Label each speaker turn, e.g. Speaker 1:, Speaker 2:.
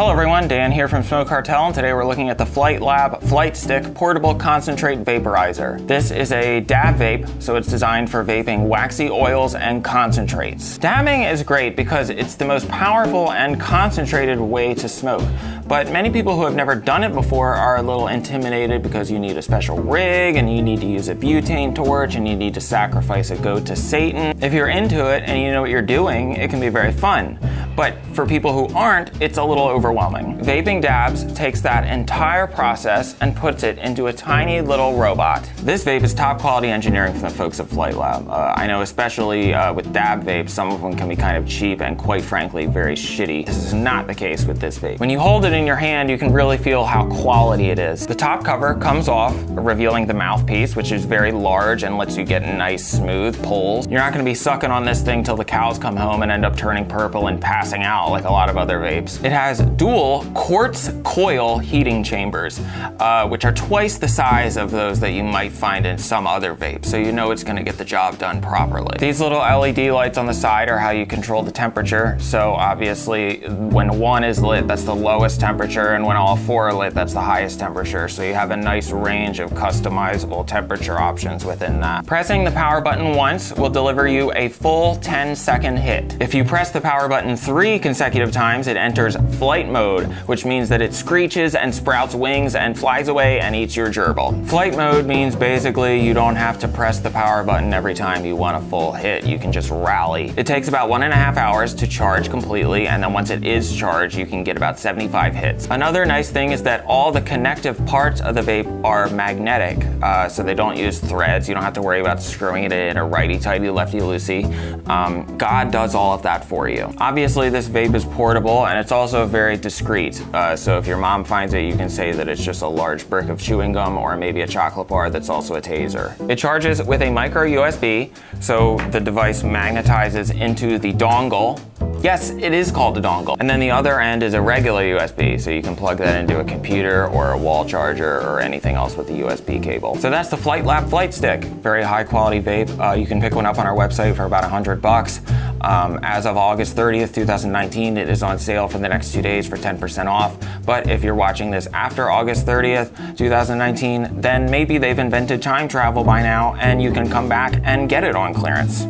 Speaker 1: Hello everyone, Dan here from Smoke Cartel, and today we're looking at the Flytlab Flight Stick Portable Concentrate Vaporizer. This is a dab vape, so it's designed for vaping waxy oils and concentrates. Dabbing is great because it's the most powerful and concentrated way to smoke, but many people who have never done it before are a little intimidated because you need a special rig, and you need to use a butane torch, and you need to sacrifice a goat to Satan. If you're into it and you know what you're doing, it can be very fun. But for people who aren't, it's a little overwhelming. Vaping Dabs takes that entire process and puts it into a tiny little robot. This vape is top quality engineering from the folks at Flytlab. Uh, I know especially uh, with dab vapes, some of them can be kind of cheap and quite frankly, very shitty. This is not the case with this vape. When you hold it in your hand, you can really feel how quality it is. The top cover comes off, revealing the mouthpiece, which is very large and lets you get nice, smooth pulls. You're not gonna be sucking on this thing till the cows come home and end up turning purple and pass passing out like a lot of other vapes. It has dual quartz coil heating chambers, uh, which are twice the size of those that you might find in some other vapes, so you know it's gonna get the job done properly. These little LED lights on the side are how you control the temperature, so obviously when one is lit, that's the lowest temperature, and when all four are lit, that's the highest temperature, so you have a nice range of customizable temperature options within that. Pressing the power button once will deliver you a full 10 second hit. If you press the power button three consecutive times, it enters flight mode, which means that it screeches and sprouts wings and flies away and eats your gerbil. Flight mode means basically you don't have to press the power button every time you want a full hit. You can just rally. It takes about one and a half hours to charge completely, and then once it is charged, you can get about 75 hits. Another nice thing is that all the connective parts of the vape are magnetic, uh, so they don't use threads. You don't have to worry about screwing it in or righty-tighty, lefty-loosey. Um, God does all of that for you. Obviously, this vape is portable and it's also very discreet. Uh, so if your mom finds it, you can say that it's just a large brick of chewing gum or maybe a chocolate bar that's also a taser. It charges with a micro USB, so the device magnetizes into the dongle Yes, it is called a dongle. And then the other end is a regular USB, so you can plug that into a computer or a wall charger or anything else with a USB cable. So that's the Flytlab Flight Stick. Very high quality vape. Uh, you can pick one up on our website for about 100 bucks. Um, as of August 30th, 2019, it is on sale for the next two days for 10% off. But if you're watching this after August 30th, 2019, then maybe they've invented time travel by now and you can come back and get it on clearance.